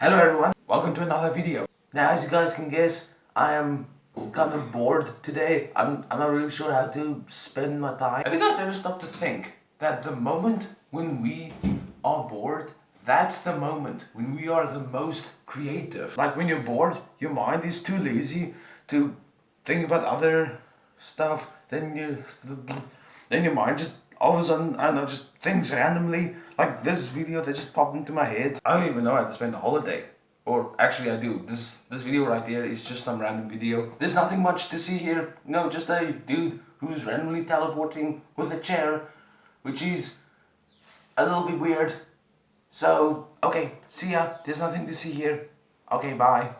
Hello everyone, welcome to another video. Now as you guys can guess, I am kind of bored today. I'm, I'm not really sure how to spend my time. Have you guys ever stopped to think that the moment when we are bored, that's the moment when we are the most creative. Like when you're bored, your mind is too lazy to think about other stuff. Then you, then your mind just all of a sudden, I don't know, just things randomly, like this video that just popped into my head. I don't even know how to spend the holiday. Or actually I do. This this video right here is just some random video. There's nothing much to see here. No, just a dude who's randomly teleporting with a chair, which is a little bit weird. So, okay, see ya. There's nothing to see here. Okay, bye.